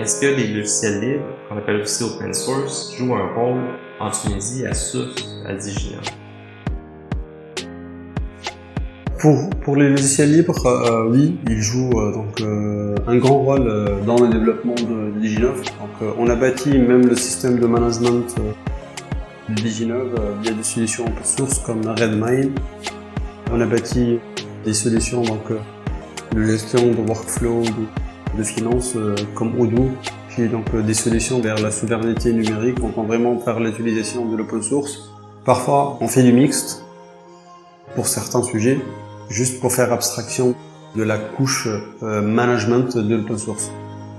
est-ce que les logiciels libres, qu'on appelle aussi open source, jouent un rôle en Tunisie à SUF, à Diginov? Pour, pour les logiciels libres, euh, oui, ils jouent euh, donc euh, un grand rôle euh, dans le développement de, Diginov. Euh, on a bâti même le système de management euh, de Diginov via des solutions open source comme Redmine. On a bâti des solutions donc de gestion de workflow, de finance comme Odoo, qui est donc des solutions vers la souveraineté numérique. On tend vraiment faire l'utilisation de l'open source. Parfois, on fait du mixte pour certains sujets, juste pour faire abstraction de la couche euh, management de l'open source.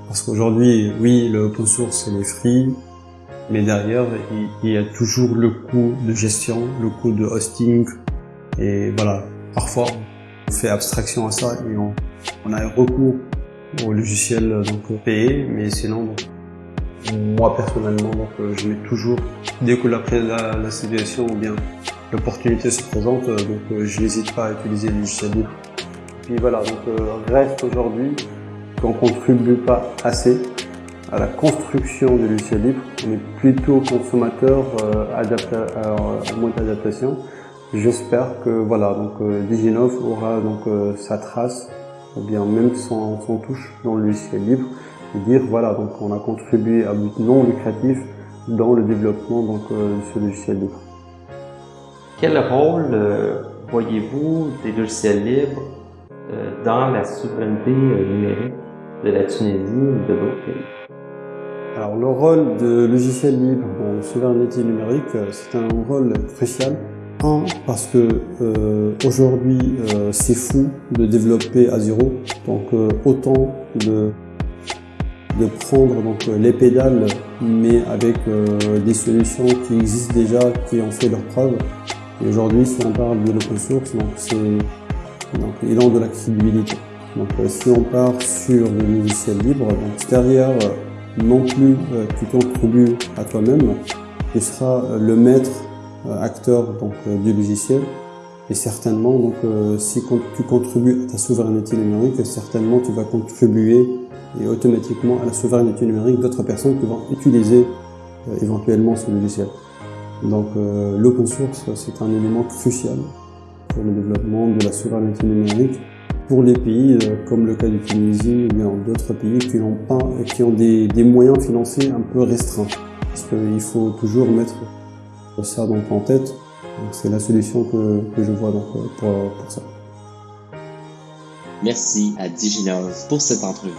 Parce qu'aujourd'hui, oui, le open source, c'est les free, mais derrière, il, il, y a toujours le coût de gestion, le coût de hosting, et voilà, parfois, on fait abstraction à ça et on, on a recours au logiciel donc payé, mais sinon, moi personnellement, donc, je mets toujours, dès que la, la, la situation ou bien l'opportunité se présente, euh, donc euh, je n'hésite pas à utiliser les logiciels libres. Puis voilà, donc euh, reste aujourd'hui qu'on contribue pas assez à la construction des logiciels libres. On est plutôt consommateur euh, en mode d'adaptation. J'espère que voilà, donc euh, Diginov aura donc euh, sa trace, ou bien même son, son touche dans le logiciel libre, et dire voilà, donc on a contribué à but non lucratif dans le développement donc de ce logiciel libre. Quel rôle euh, voyez-vous des logiciels libres euh, dans la souveraineté euh, numérique de la Tunisie ou de d'autres pays? Alors le rôle de logiciels libres dans la souveraineté numérique, c'est un rôle crucial. Parce que euh, aujourd'hui euh, c'est fou de développer à zéro, donc euh, autant de, prendre donc les pédales, mais avec des solutions qui existent déjà, qui ont fait leur preuve, et aujourd'hui, si on parle de l'open source, donc c'est donc ils ont de la crédibilité. Donc si on part sur le logiciel libre, donc derrière non plus tu contribues à toi-même, tu seras le maître acteur donc du logiciel. Et certainement, donc si tu contribues à ta souveraineté numérique, certainement tu vas contribuer et automatiquement à la souveraineté numérique d'autres personnes qui vont utiliser éventuellement ce logiciel. Donc euh, l'open source, c'est un élément crucial pour le développement de la souveraineté numérique pour les pays euh, comme le cas du Tunisie ou bien d'autres pays qui n'ont pas, qui ont des, des, moyens financiers un peu restreints. Parce qu'il faut toujours mettre ça donc en tête. C'est la solution que, que, je vois donc euh, pour, pour ça. Merci à Diginov pour cette entrevue.